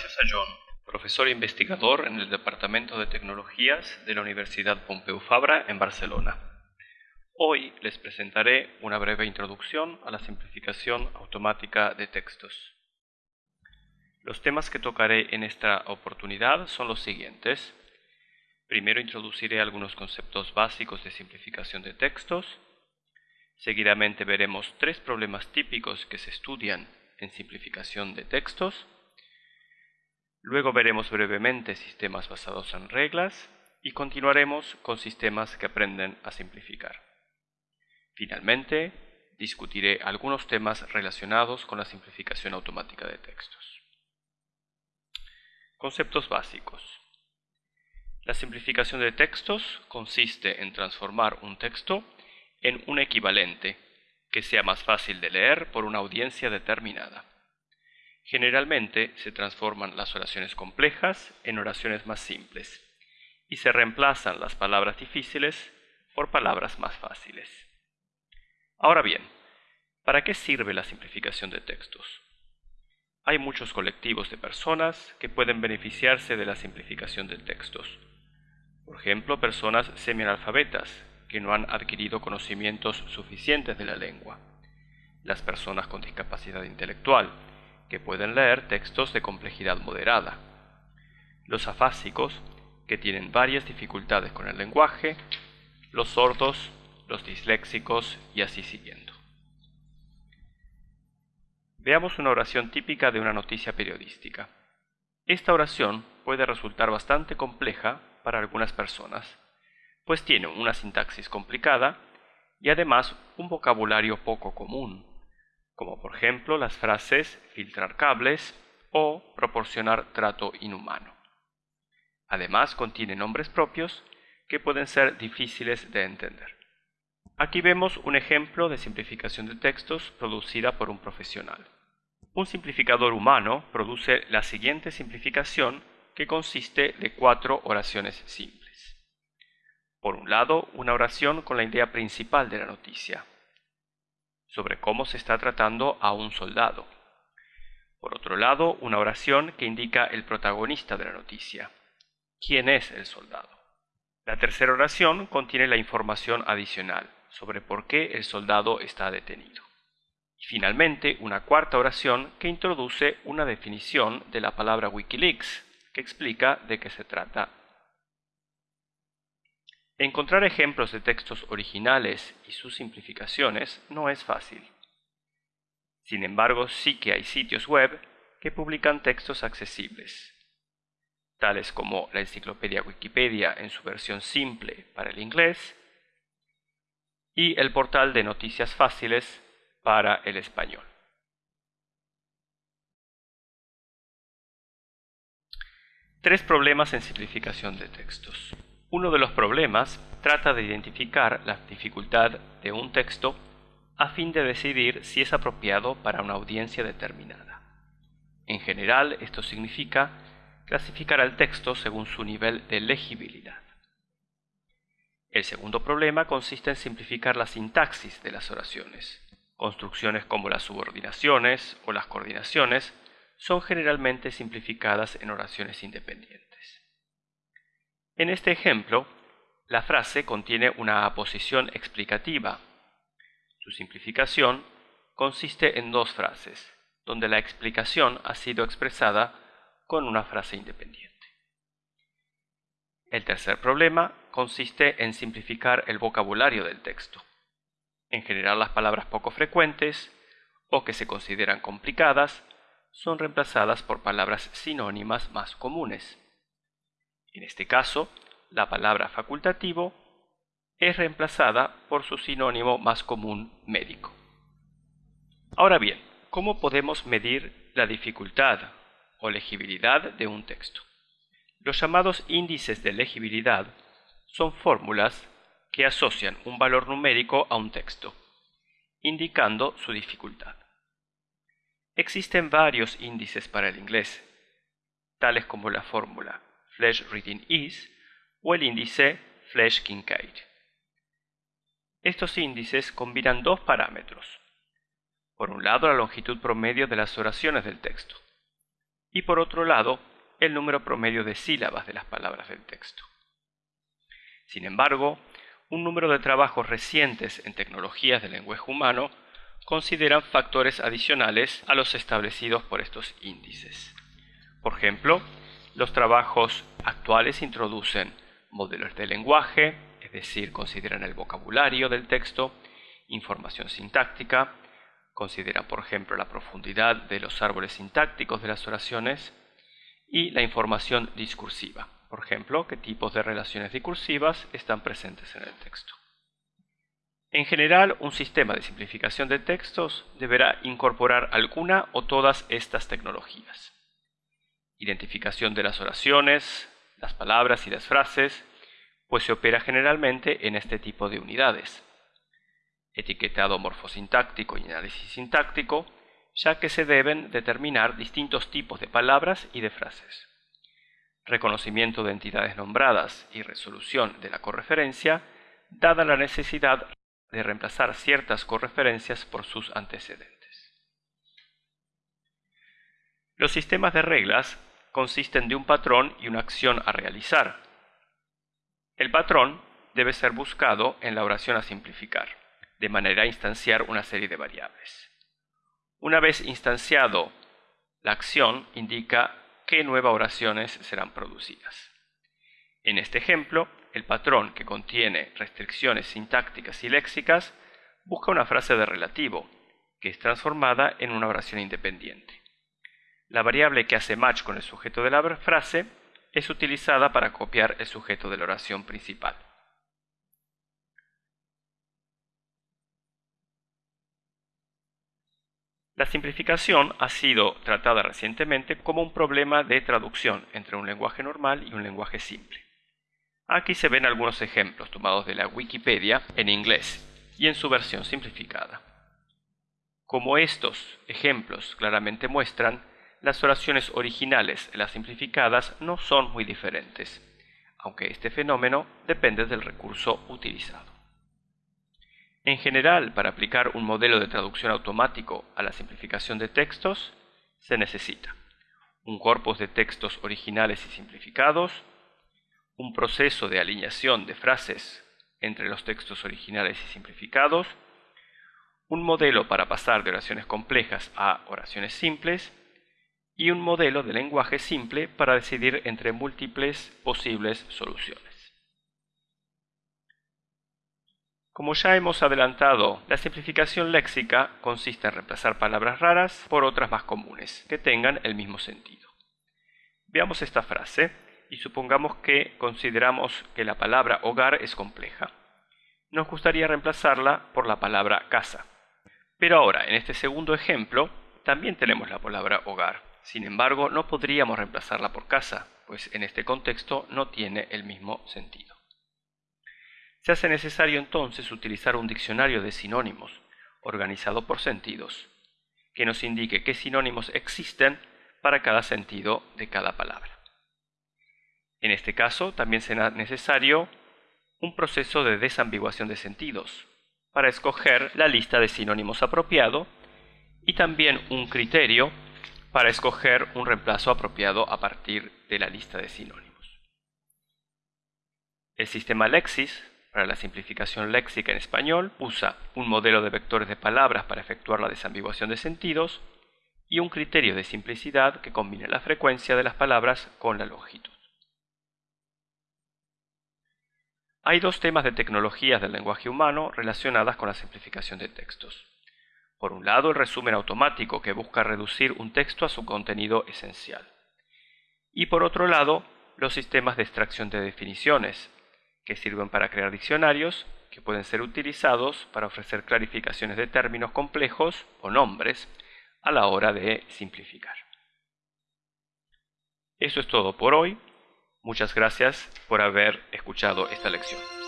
gracias a John, profesor e investigador en el Departamento de Tecnologías de la Universidad Pompeu Fabra en Barcelona. Hoy les presentaré una breve introducción a la simplificación automática de textos. Los temas que tocaré en esta oportunidad son los siguientes. Primero introduciré algunos conceptos básicos de simplificación de textos. Seguidamente veremos tres problemas típicos que se estudian en simplificación de textos. Luego veremos brevemente sistemas basados en reglas y continuaremos con sistemas que aprenden a simplificar. Finalmente, discutiré algunos temas relacionados con la simplificación automática de textos. Conceptos básicos. La simplificación de textos consiste en transformar un texto en un equivalente que sea más fácil de leer por una audiencia determinada. Generalmente se transforman las oraciones complejas en oraciones más simples y se reemplazan las palabras difíciles por palabras más fáciles. Ahora bien, ¿para qué sirve la simplificación de textos? Hay muchos colectivos de personas que pueden beneficiarse de la simplificación de textos. Por ejemplo, personas semianalfabetas que no han adquirido conocimientos suficientes de la lengua. Las personas con discapacidad intelectual, que pueden leer textos de complejidad moderada. Los afásicos, que tienen varias dificultades con el lenguaje. Los sordos, los disléxicos y así siguiendo. Veamos una oración típica de una noticia periodística. Esta oración puede resultar bastante compleja para algunas personas, pues tiene una sintaxis complicada y además un vocabulario poco común, como por ejemplo las frases filtrar cables o proporcionar trato inhumano. Además contiene nombres propios que pueden ser difíciles de entender. Aquí vemos un ejemplo de simplificación de textos producida por un profesional. Un simplificador humano produce la siguiente simplificación que consiste de cuatro oraciones simples. Por un lado, una oración con la idea principal de la noticia, sobre cómo se está tratando a un soldado. Por otro lado, una oración que indica el protagonista de la noticia, quién es el soldado. La tercera oración contiene la información adicional sobre por qué el soldado está detenido. Y finalmente, una cuarta oración que introduce una definición de la palabra Wikileaks, que explica de qué se trata Encontrar ejemplos de textos originales y sus simplificaciones no es fácil. Sin embargo, sí que hay sitios web que publican textos accesibles, tales como la enciclopedia Wikipedia en su versión simple para el inglés y el portal de noticias fáciles para el español. Tres problemas en simplificación de textos. Uno de los problemas trata de identificar la dificultad de un texto a fin de decidir si es apropiado para una audiencia determinada. En general, esto significa clasificar al texto según su nivel de legibilidad. El segundo problema consiste en simplificar la sintaxis de las oraciones. Construcciones como las subordinaciones o las coordinaciones son generalmente simplificadas en oraciones independientes. En este ejemplo, la frase contiene una aposición explicativa. Su simplificación consiste en dos frases, donde la explicación ha sido expresada con una frase independiente. El tercer problema consiste en simplificar el vocabulario del texto. En general las palabras poco frecuentes o que se consideran complicadas son reemplazadas por palabras sinónimas más comunes. En este caso, la palabra facultativo es reemplazada por su sinónimo más común médico. Ahora bien, ¿cómo podemos medir la dificultad o legibilidad de un texto? Los llamados índices de legibilidad son fórmulas que asocian un valor numérico a un texto, indicando su dificultad. Existen varios índices para el inglés, tales como la fórmula Flash Reading Ease o el índice Flash-Kincaid. Estos índices combinan dos parámetros. Por un lado, la longitud promedio de las oraciones del texto. y por otro lado, el número promedio de sílabas de las palabras del texto. Sin embargo, un número de trabajos recientes en tecnologías del lenguaje humano consideran factores adicionales a los establecidos por estos índices. Por ejemplo, los trabajos actuales introducen modelos de lenguaje, es decir, consideran el vocabulario del texto, información sintáctica, consideran por ejemplo la profundidad de los árboles sintácticos de las oraciones y la información discursiva, por ejemplo, qué tipos de relaciones discursivas están presentes en el texto. En general, un sistema de simplificación de textos deberá incorporar alguna o todas estas tecnologías. Identificación de las oraciones, las palabras y las frases, pues se opera generalmente en este tipo de unidades. Etiquetado morfosintáctico y análisis sintáctico, ya que se deben determinar distintos tipos de palabras y de frases. Reconocimiento de entidades nombradas y resolución de la correferencia, dada la necesidad de reemplazar ciertas correferencias por sus antecedentes. Los sistemas de reglas consisten de un patrón y una acción a realizar. El patrón debe ser buscado en la oración a simplificar, de manera a instanciar una serie de variables. Una vez instanciado, la acción indica qué nuevas oraciones serán producidas. En este ejemplo, el patrón que contiene restricciones sintácticas y léxicas busca una frase de relativo, que es transformada en una oración independiente. La variable que hace match con el sujeto de la frase es utilizada para copiar el sujeto de la oración principal. La simplificación ha sido tratada recientemente como un problema de traducción entre un lenguaje normal y un lenguaje simple. Aquí se ven algunos ejemplos tomados de la Wikipedia en inglés y en su versión simplificada. Como estos ejemplos claramente muestran, las oraciones originales y las simplificadas no son muy diferentes, aunque este fenómeno depende del recurso utilizado. En general, para aplicar un modelo de traducción automático a la simplificación de textos, se necesita un corpus de textos originales y simplificados, un proceso de alineación de frases entre los textos originales y simplificados, un modelo para pasar de oraciones complejas a oraciones simples y un modelo de lenguaje simple para decidir entre múltiples posibles soluciones. Como ya hemos adelantado, la simplificación léxica consiste en reemplazar palabras raras por otras más comunes, que tengan el mismo sentido. Veamos esta frase y supongamos que consideramos que la palabra hogar es compleja. Nos gustaría reemplazarla por la palabra casa. Pero ahora, en este segundo ejemplo, también tenemos la palabra hogar. Sin embargo, no podríamos reemplazarla por casa, pues en este contexto no tiene el mismo sentido. Se hace necesario entonces utilizar un diccionario de sinónimos, organizado por sentidos, que nos indique qué sinónimos existen para cada sentido de cada palabra. En este caso, también será necesario un proceso de desambiguación de sentidos para escoger la lista de sinónimos apropiado y también un criterio para escoger un reemplazo apropiado a partir de la lista de sinónimos. El sistema Lexis, para la simplificación léxica en español, usa un modelo de vectores de palabras para efectuar la desambiguación de sentidos y un criterio de simplicidad que combina la frecuencia de las palabras con la longitud. Hay dos temas de tecnologías del lenguaje humano relacionadas con la simplificación de textos. Por un lado, el resumen automático que busca reducir un texto a su contenido esencial. Y por otro lado, los sistemas de extracción de definiciones, que sirven para crear diccionarios que pueden ser utilizados para ofrecer clarificaciones de términos complejos o nombres a la hora de simplificar. Eso es todo por hoy. Muchas gracias por haber escuchado esta lección.